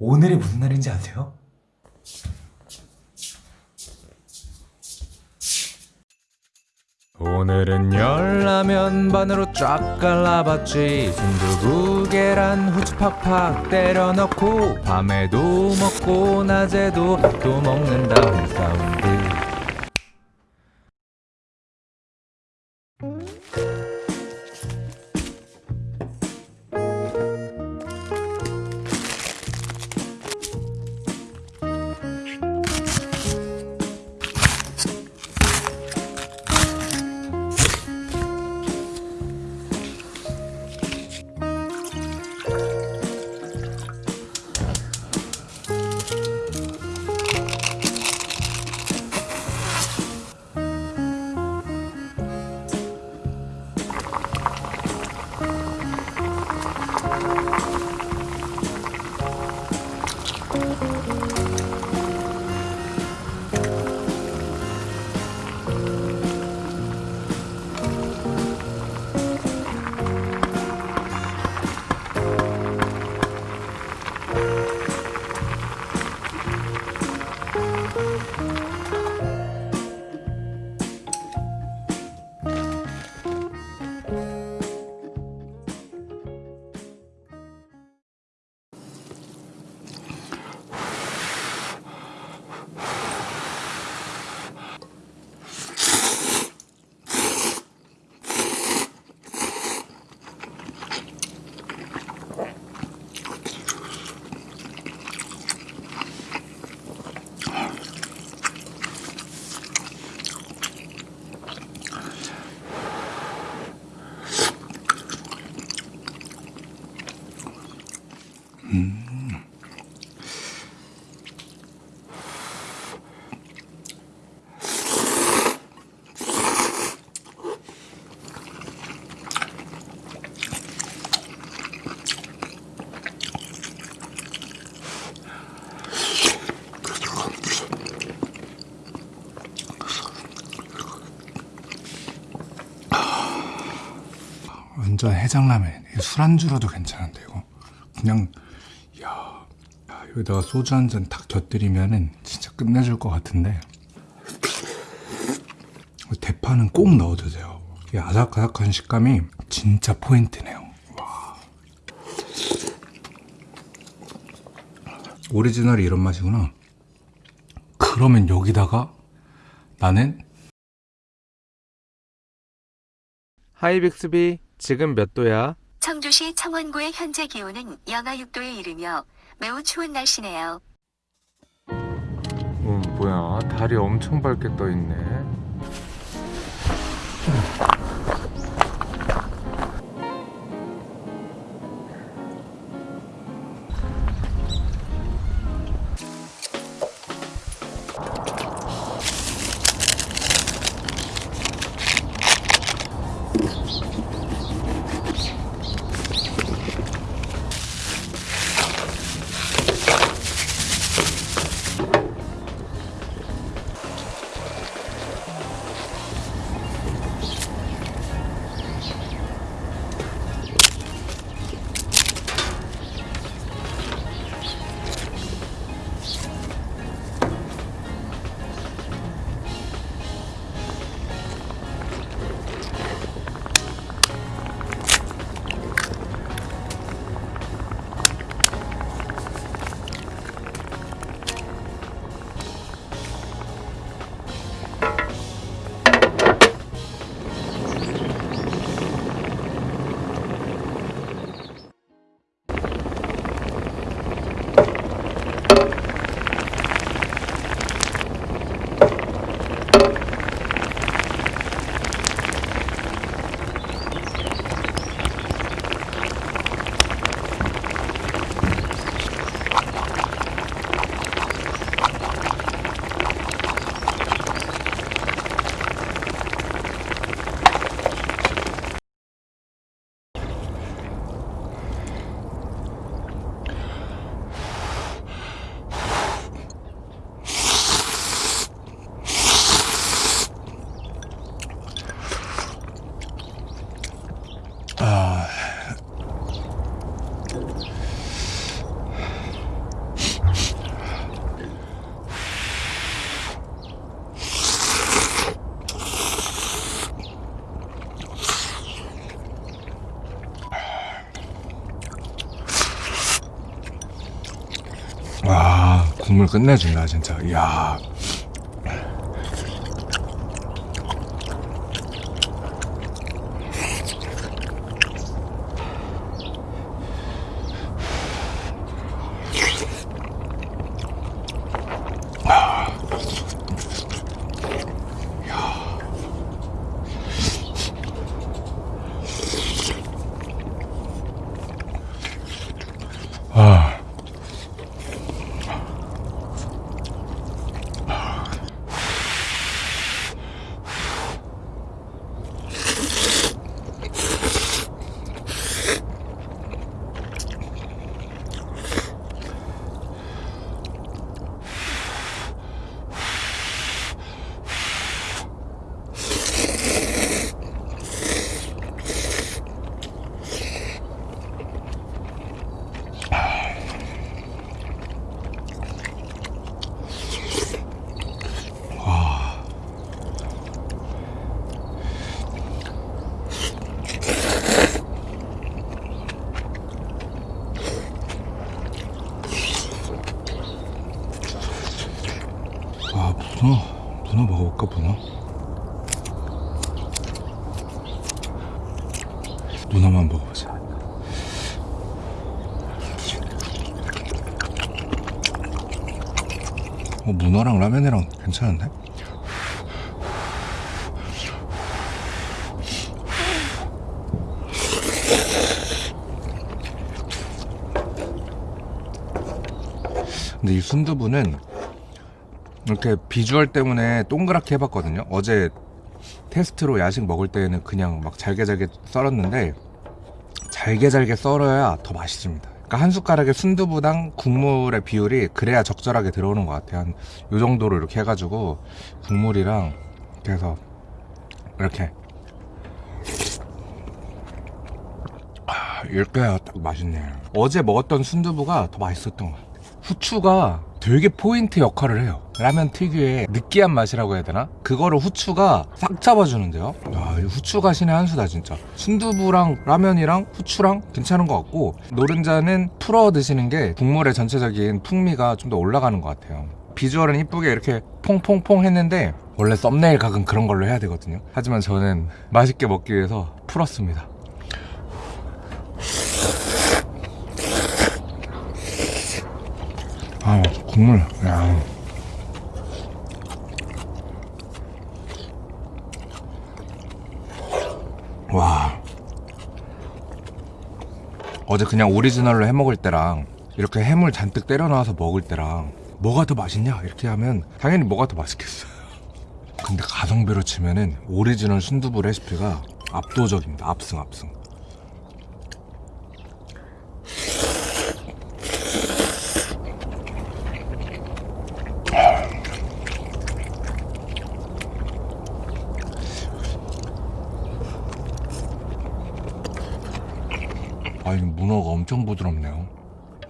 오늘이 무슨 날인지 아세요? 오늘은 열라면 반으로 쫙 갈라봤지 순두부 계란 후추 팍팍 때려 넣고 밤에도 먹고 낮에도 또 먹는다 홈사운드 완전 해장라면. 술안주로도 괜찮은데 이거. 그냥 여기다가 소주 한잔딱 곁들이면은 진짜 끝내줄 것 같은데. 대파는 꼭 넣어주세요. 이 아삭아삭한 식감이 진짜 포인트네요. 와. 오리지널이 이런 맛이구나. 그러면 여기다가 나는 하이 빅스비 지금 몇 도야? 청주시 청원구의 현재 기온은 영하 6도에 이르며 매우 추운 날씨네요. 음, 뭐야 달이 엄청 밝게 떠있네 와 국물 끝내준다 진짜. 이야 문어 문어 먹어볼까 문어 문어만 먹어보자 어, 문어랑 라면이랑 괜찮은데? 근데 이 순두부는 이렇게 비주얼 때문에 동그랗게 해봤거든요. 어제 테스트로 야식 먹을 때는 그냥 막 잘게 잘게 썰었는데 잘게 잘게 썰어야 더 맛있습니다. 그러니까 한 숟가락의 순두부당 국물의 비율이 그래야 적절하게 들어오는 것 같아요. 한 요 정도로 이렇게 해가지고 국물이랑 이렇게 해서 이렇게 아, 이렇게 딱 맛있네. 어제 먹었던 순두부가 더 맛있었던 것 같아요. 후추가 되게 포인트 역할을 해요. 라면 특유의 느끼한 맛이라고 해야 되나? 그거를 후추가 싹 잡아주는데요. 아, 이 후추가 신의 한 수다 진짜. 순두부랑 라면이랑 후추랑 괜찮은 것 같고 노른자는 풀어 드시는 게 국물의 전체적인 풍미가 좀 더 올라가는 것 같아요. 비주얼은 이쁘게 이렇게 퐁퐁퐁 했는데 원래 썸네일 각은 그런 걸로 해야 되거든요. 하지만 저는 맛있게 먹기 위해서 풀었습니다. 아 국물 야. 와. 어제 그냥 오리지널로 해 먹을 때랑 이렇게 해물 잔뜩 때려 넣어서 먹을 때랑 뭐가 더 맛있냐? 이렇게 하면 당연히 뭐가 더 맛있겠어요. 근데 가성비로 치면은 오리지널 순두부 레시피가 압도적입니다. 압승 압승 아, 이 문어가 엄청 부드럽네요.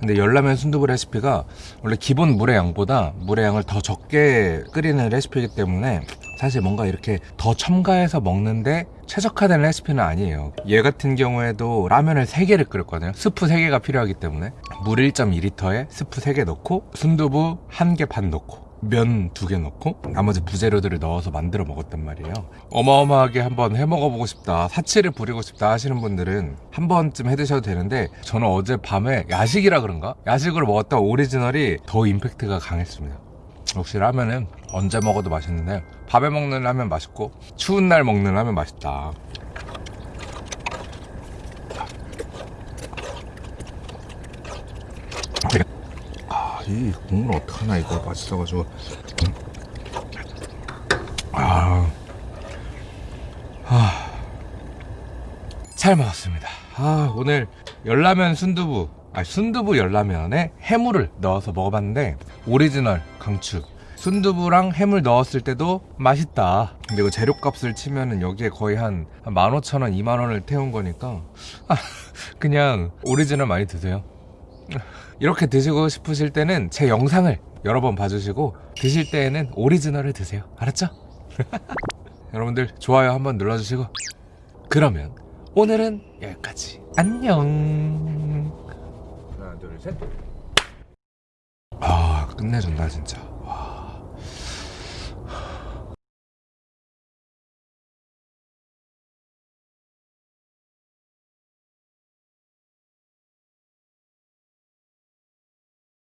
근데 열라면 순두부 레시피가 원래 기본 물의 양보다 물의 양을 더 적게 끓이는 레시피이기 때문에 사실 뭔가 이렇게 더 첨가해서 먹는데 최적화된 레시피는 아니에요. 얘 같은 경우에도 라면을 3개를 끓였거든요. 스프 3개가 필요하기 때문에 물 1.2리터에 스프 3개 넣고 순두부 1개 반 넣고 면 두 개 넣고 나머지 부재료들을 넣어서 만들어 먹었단 말이에요. 어마어마하게 한번 해 먹어보고 싶다, 사치를 부리고 싶다 하시는 분들은 한 번쯤 해 드셔도 되는데 저는 어제 밤에 야식이라 그런가? 야식으로 먹었던 오리지널이 더 임팩트가 강했습니다. 역시 라면은 언제 먹어도 맛있는데 밥에 먹는 라면 맛있고 추운 날 먹는 라면 맛있다. 이 국물 어떡하나 이거 맛있어가지고 아, 아, 잘 먹었습니다. 아, 오늘 열라면 순두부, 아 순두부 열라면에 해물을 넣어서 먹어봤는데 오리지널 강추. 순두부랑 해물 넣었을 때도 맛있다. 근데 이거 재료값을 치면은 여기에 거의 한 15,000원, 2만원을 태운 거니까 아, 그냥 오리지널 많이 드세요. 이렇게 드시고 싶으실 때는 제 영상을 여러 번 봐주시고 드실 때에는 오리지널을 드세요. 알았죠? 여러분들 좋아요 한번 눌러주시고. 그러면 오늘은 여기까지. 안녕. 하나 둘셋. 끝내준다 진짜